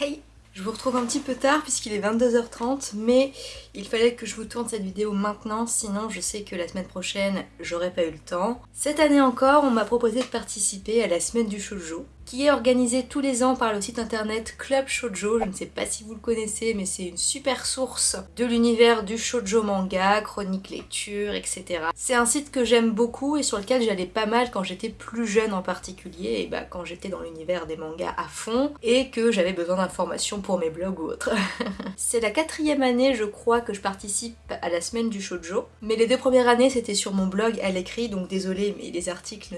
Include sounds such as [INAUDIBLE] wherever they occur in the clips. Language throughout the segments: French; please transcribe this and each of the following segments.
Hey je vous retrouve un petit peu tard puisqu'il est 22h30 mais il fallait que je vous tourne cette vidéo maintenant sinon je sais que la semaine prochaine j'aurais pas eu le temps. Cette année encore on m'a proposé de participer à la semaine du shoujo qui est organisé tous les ans par le site internet Club Shoujo. Je ne sais pas si vous le connaissez, mais c'est une super source de l'univers du shoujo manga, chronique lecture, etc. C'est un site que j'aime beaucoup et sur lequel j'allais pas mal quand j'étais plus jeune en particulier, et bah quand j'étais dans l'univers des mangas à fond, et que j'avais besoin d'informations pour mes blogs ou autres. [LAUGHS] c'est la quatrième année, je crois, que je participe à la semaine du shoujo, mais les deux premières années c'était sur mon blog à l'écrit, donc désolé, mais les articles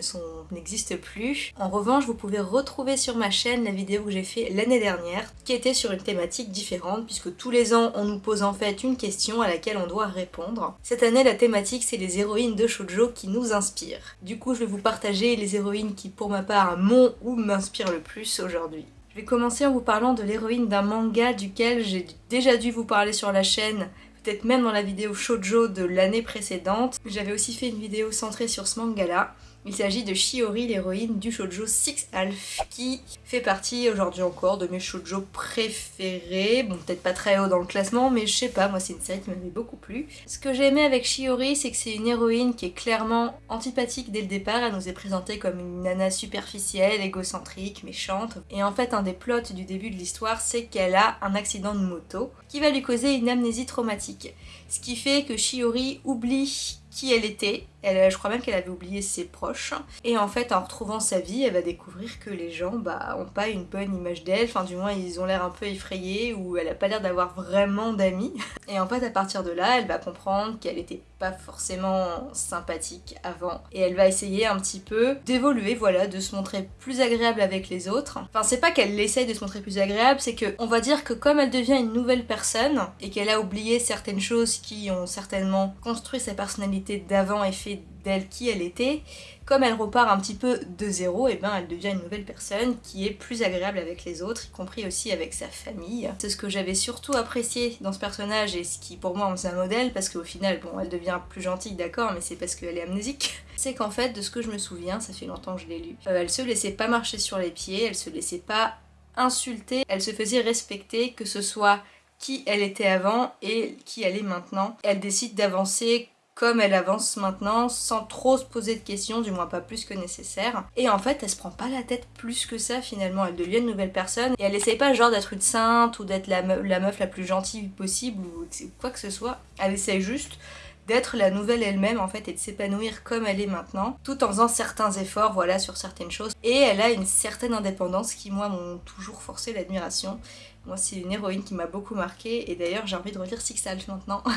n'existent plus. En revanche, vous pouvez retrouver sur ma chaîne la vidéo que j'ai fait l'année dernière, qui était sur une thématique différente, puisque tous les ans on nous pose en fait une question à laquelle on doit répondre. Cette année la thématique c'est les héroïnes de shoujo qui nous inspirent. Du coup je vais vous partager les héroïnes qui pour ma part m'ont ou m'inspirent le plus aujourd'hui. Je vais commencer en vous parlant de l'héroïne d'un manga duquel j'ai déjà dû vous parler sur la chaîne peut-être même dans la vidéo shoujo de l'année précédente. J'avais aussi fait une vidéo centrée sur ce manga-là. Il s'agit de Shiori, l'héroïne du shoujo Six Alf, qui fait partie aujourd'hui encore de mes shoujo préférés. Bon, peut-être pas très haut dans le classement, mais je sais pas, moi c'est une série qui m'avait beaucoup plu. Ce que j'ai aimé avec Shiori, c'est que c'est une héroïne qui est clairement antipathique dès le départ. Elle nous est présentée comme une nana superficielle, égocentrique, méchante. Et en fait, un des plots du début de l'histoire, c'est qu'elle a un accident de moto qui va lui causer une amnésie traumatique. Ce qui fait que Shiori oublie qui elle était. Elle, je crois même qu'elle avait oublié ses proches. Et en fait, en retrouvant sa vie, elle va découvrir que les gens bah, ont pas une bonne image d'elle. Enfin, du moins, ils ont l'air un peu effrayés ou elle a pas l'air d'avoir vraiment d'amis. Et en fait, à partir de là, elle va comprendre qu'elle était pas forcément sympathique avant. Et elle va essayer un petit peu d'évoluer, voilà, de se montrer plus agréable avec les autres. Enfin, c'est pas qu'elle essaye de se montrer plus agréable, c'est que on va dire que comme elle devient une nouvelle personne et qu'elle a oublié certaines choses qui ont certainement construit sa personnalité d'avant et fait d'elle qui elle était, comme elle repart un petit peu de zéro, et eh ben elle devient une nouvelle personne qui est plus agréable avec les autres, y compris aussi avec sa famille. C'est ce que j'avais surtout apprécié dans ce personnage et ce qui pour moi en faisait un modèle, parce qu'au final, bon, elle devient plus gentille, d'accord, mais c'est parce qu'elle est amnésique. [LAUGHS] C'est qu'en fait, de ce que je me souviens, ça fait longtemps que je l'ai lu, euh, elle se laissait pas marcher sur les pieds, elle se laissait pas insulter, elle se faisait respecter, que ce soit qui elle était avant et qui elle est maintenant. Elle décide d'avancer comme elle avance maintenant sans trop se poser de questions, du moins pas plus que nécessaire. Et en fait, elle se prend pas la tête plus que ça finalement, elle devient une nouvelle personne et elle essaye pas genre d'être une sainte ou d'être la, meuf la plus gentille possible ou quoi que ce soit. Elle essaye juste d'être la nouvelle elle-même en fait et de s'épanouir comme elle est maintenant, tout en faisant certains efforts voilà sur certaines choses. Et elle a une certaine indépendance qui moi m'ont toujours forcé l'admiration. Moi c'est une héroïne qui m'a beaucoup marqué et d'ailleurs j'ai envie de relire Six Alf maintenant. [LAUGHS]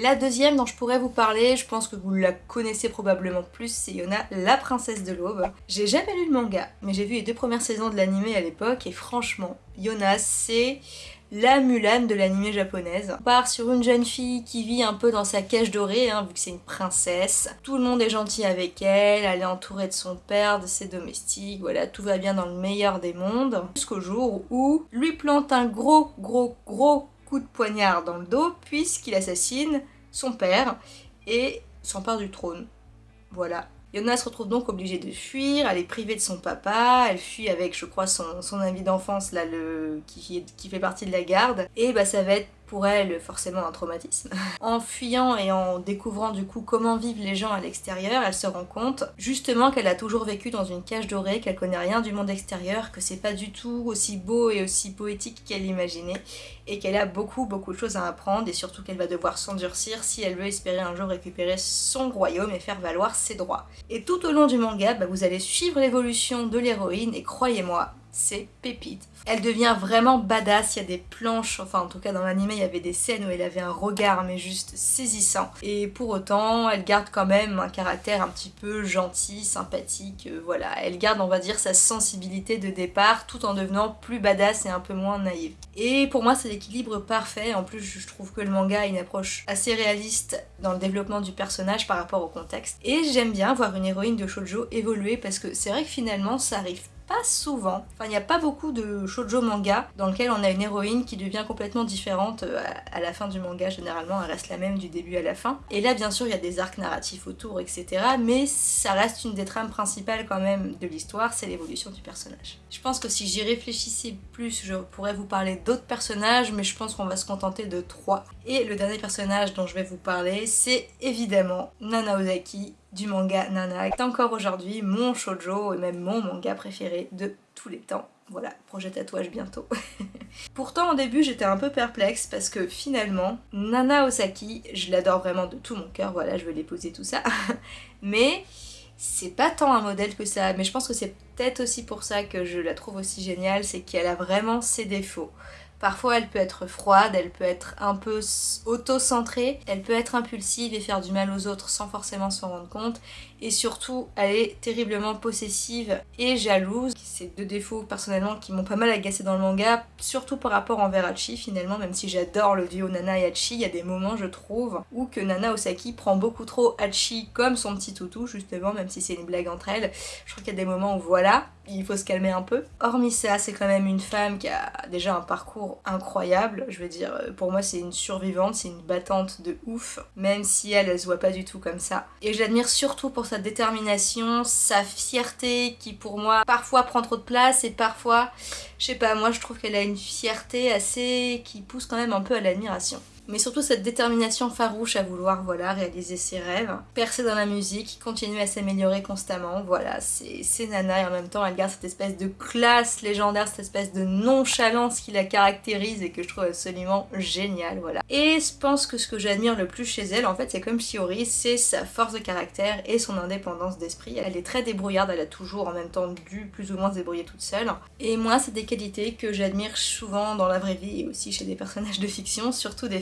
La deuxième dont je pourrais vous parler, je pense que vous la connaissez probablement plus, c'est Yona, la princesse de l'aube. J'ai jamais lu le manga, mais j'ai vu les deux premières saisons de l'anime à l'époque, et franchement, Yona, c'est la Mulan de l'anime japonaise. On part sur une jeune fille qui vit un peu dans sa cage dorée, hein, vu que c'est une princesse. Tout le monde est gentil avec elle, elle est entourée de son père, de ses domestiques, voilà, tout va bien dans le meilleur des mondes. Jusqu'au jour où lui plante un gros, gros, gros de poignard dans le dos puisqu'il assassine son père et s'empare du trône. Voilà. Yona se retrouve donc obligée de fuir, elle est privée de son papa, elle fuit avec je crois son, ami d'enfance là le qui, qui fait partie de la garde et bah ça va être pour elle forcément un traumatisme. [LAUGHS] En fuyant et en découvrant du coup comment vivent les gens à l'extérieur, elle se rend compte justement qu'elle a toujours vécu dans une cage dorée, qu'elle connaît rien du monde extérieur, que c'est pas du tout aussi beau et aussi poétique qu'elle l'imaginait et qu'elle a beaucoup beaucoup de choses à apprendre et surtout qu'elle va devoir s'endurcir si elle veut espérer un jour récupérer son royaume et faire valoir ses droits. Et tout au long du manga, bah, vous allez suivre l'évolution de l'héroïne et croyez-moi, c'est pépite. Elle devient vraiment badass, il y a des planches, enfin en tout cas dans l'anime il y avait des scènes où elle avait un regard mais juste saisissant. Et pour autant, elle garde quand même un caractère un petit peu gentil, sympathique, euh, voilà. Elle garde on va dire sa sensibilité de départ tout en devenant plus badass et un peu moins naïve. Et pour moi c'est l'équilibre parfait, en plus je trouve que le manga a une approche assez réaliste dans le développement du personnage par rapport au contexte. Et j'aime bien voir une héroïne de shoujo évoluer parce que c'est vrai que finalement ça arrive pas souvent. Enfin, il n'y a pas beaucoup de shoujo manga dans lequel on a une héroïne qui devient complètement différente euh, à la fin du manga. Généralement, elle reste la même du début à la fin. Et là, bien sûr, il y a des arcs narratifs autour, etc. Mais ça reste une des trames principales quand même de l'histoire, c'est l'évolution du personnage. Je pense que si j'y réfléchissais plus, je pourrais vous parler d'autres personnages, mais je pense qu'on va se contenter de trois. Et le dernier personnage dont je vais vous parler, c'est évidemment Nana Ozaki du manga Nana, est encore aujourd'hui mon shoujo et même mon manga préféré de tous les temps. Voilà, projet tatouage bientôt. [LAUGHS] Pourtant au début j'étais un peu perplexe parce que finalement Nana Osaki, je l'adore vraiment de tout mon cœur, voilà je vais l'épouser tout ça. [LAUGHS] Mais c'est pas tant un modèle que ça, mais je pense que c'est peut-être aussi pour ça que je la trouve aussi géniale, c'est qu'elle a vraiment ses défauts. Parfois elle peut être froide, elle peut être un peu auto-centrée, elle peut être impulsive et faire du mal aux autres sans forcément s'en rendre compte. Et surtout, elle est terriblement possessive et jalouse. C'est deux défauts personnellement qui m'ont pas mal agacé dans le manga, surtout par rapport envers Hachi finalement, même si j'adore le duo Nana et Hachi, il y a des moments je trouve où que Nana Osaki prend beaucoup trop Hachi comme son petit toutou justement, même si c'est une blague entre elles. Je crois qu'il y a des moments où voilà, il faut se calmer un peu. Hormis ça, c'est quand même une femme qui a déjà un parcours incroyable. Je veux dire, pour moi, c'est une survivante, c'est une battante de ouf, même si elle, elle se voit pas du tout comme ça. Et j'admire surtout pour sa détermination, sa fierté qui, pour moi, parfois prend trop de place et parfois, je sais pas, moi, je trouve qu'elle a une fierté assez qui pousse quand même un peu à l'admiration mais surtout cette détermination farouche à vouloir voilà, réaliser ses rêves, percer dans la musique, continuer à s'améliorer constamment, voilà, c'est Nana et en même temps elle garde cette espèce de classe légendaire, cette espèce de nonchalance qui la caractérise et que je trouve absolument géniale, voilà. Et je pense que ce que j'admire le plus chez elle, en fait, c'est comme Shiori, c'est sa force de caractère et son indépendance d'esprit. Elle est très débrouillarde, elle a toujours en même temps dû plus ou moins se débrouiller toute seule. Et moi, c'est des qualités que j'admire souvent dans la vraie vie et aussi chez des personnages de fiction, surtout des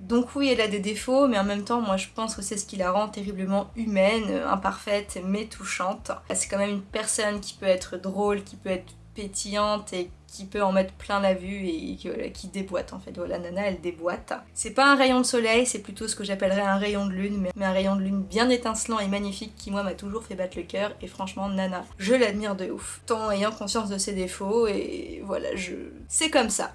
donc oui, elle a des défauts, mais en même temps, moi je pense que c'est ce qui la rend terriblement humaine, imparfaite, mais touchante. C'est quand même une personne qui peut être drôle, qui peut être pétillante et qui peut en mettre plein la vue et qui, déboîte en fait. Voilà, Nana elle déboîte. C'est pas un rayon de soleil, c'est plutôt ce que j'appellerais un rayon de lune, mais un rayon de lune bien étincelant et magnifique qui moi m'a toujours fait battre le cœur et franchement Nana, je l'admire de ouf. Tant ayant conscience de ses défauts et voilà, je... C'est comme ça.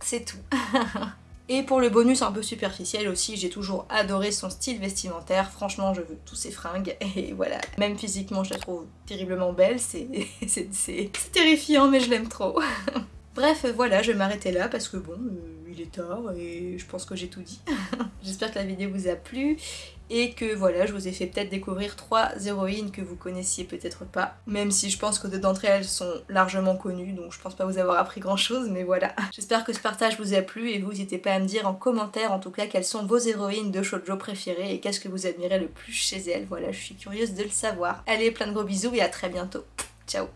C'est tout. [LAUGHS] Et pour le bonus un peu superficiel aussi, j'ai toujours adoré son style vestimentaire. Franchement, je veux tous ses fringues. [LAUGHS] Et voilà, même physiquement, je la trouve terriblement belle. C'est [LAUGHS] terrifiant, mais je l'aime trop. [LAUGHS] Bref, voilà, je vais m'arrêter là parce que bon, euh, il est tard et je pense que j'ai tout dit. [LAUGHS] J'espère que la vidéo vous a plu et que voilà, je vous ai fait peut-être découvrir trois héroïnes que vous connaissiez peut-être pas, même si je pense que deux d'entre elles sont largement connues, donc je pense pas vous avoir appris grand chose, mais voilà. [LAUGHS] J'espère que ce partage vous a plu et vous n'hésitez pas à me dire en commentaire en tout cas quelles sont vos héroïnes de shoujo préférées et qu'est-ce que vous admirez le plus chez elles, voilà, je suis curieuse de le savoir. Allez, plein de gros bisous et à très bientôt. Ciao